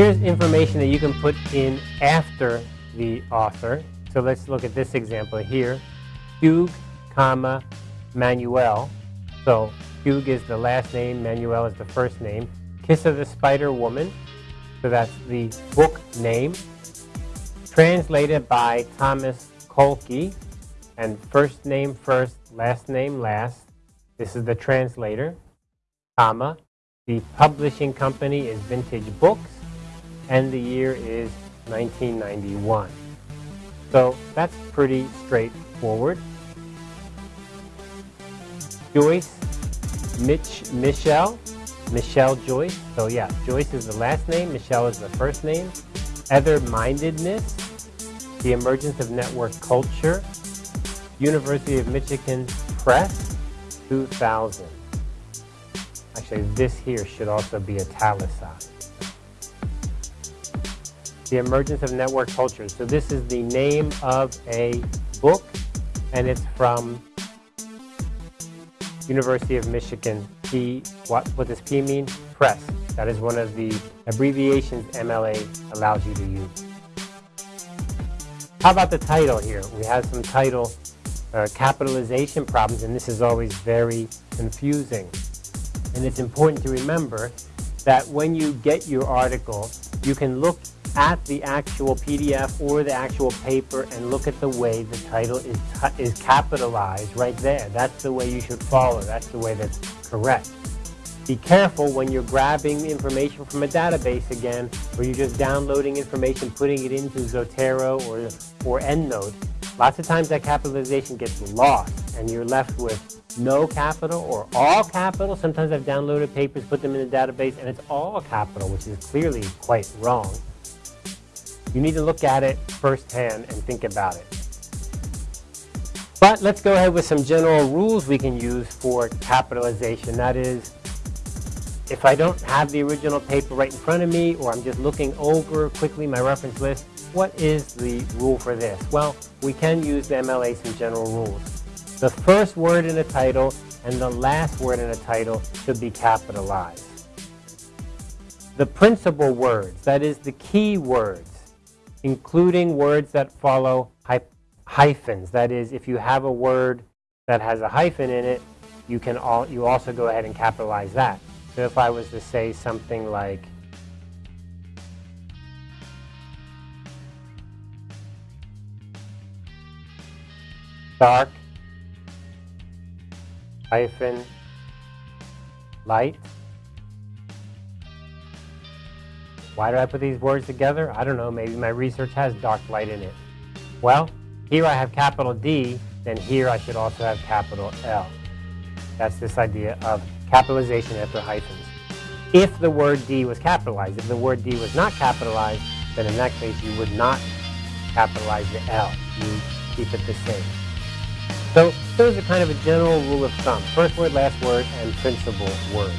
Here's information that you can put in after the author. So let's look at this example here. Puig, comma, Manuel. So Puig is the last name, Manuel is the first name. Kiss of the Spider Woman. So that's the book name. Translated by Thomas Colchie. And first name first, last name last. This is the translator, comma. The publishing company is Vintage Books, and the year is 1991. So that's pretty straightforward. Joyce, Mitch, Michelle, Michelle Joyce. So yeah, Joyce is the last name, Michelle is the first name. Other-mindedness, the emergence of network culture, University of Michigan Press, 2000. Actually, this here should also be italicized. The emergence of network culture. So this is the name of a book, and it's from University of Michigan. P, what, what does P mean? Press. That is one of the abbreviations MLA allows you to use. How about the title here? We have some title uh, capitalization problems, and this is always very confusing. And it's important to remember that when you get your article, you can look at the actual PDF or the actual paper and look at the way the title is, is capitalized right there. That's the way you should follow. That's the way that's correct. Be careful when you're grabbing information from a database again, or you're just downloading information, putting it into Zotero or, or EndNote. Lots of times that capitalization gets lost, and you're left with no capital or all capital. Sometimes I've downloaded papers, put them in the database, and it's all capital, which is clearly quite wrong. You need to look at it firsthand and think about it. But let's go ahead with some general rules we can use for capitalization. That is, if I don't have the original paper right in front of me, or I'm just looking over quickly my reference list, what is the rule for this? Well, we can use the MLA some general rules. The first word in a title and the last word in a title should be capitalized. The principal words, that is the key words, including words that follow hyphens. That is, if you have a word that has a hyphen in it, you can all, you also go ahead and capitalize that. So if I was to say something like dark hyphen light Why did I put these words together? I don't know, maybe my research has dark light in it. Well, here I have capital D, then here I should also have capital L. That's this idea of capitalization after hyphens. If the word D was capitalized, if the word D was not capitalized, then in that case you would not capitalize the L. You keep it the same. So those are kind of a general rule of thumb. First word, last word, and principal words.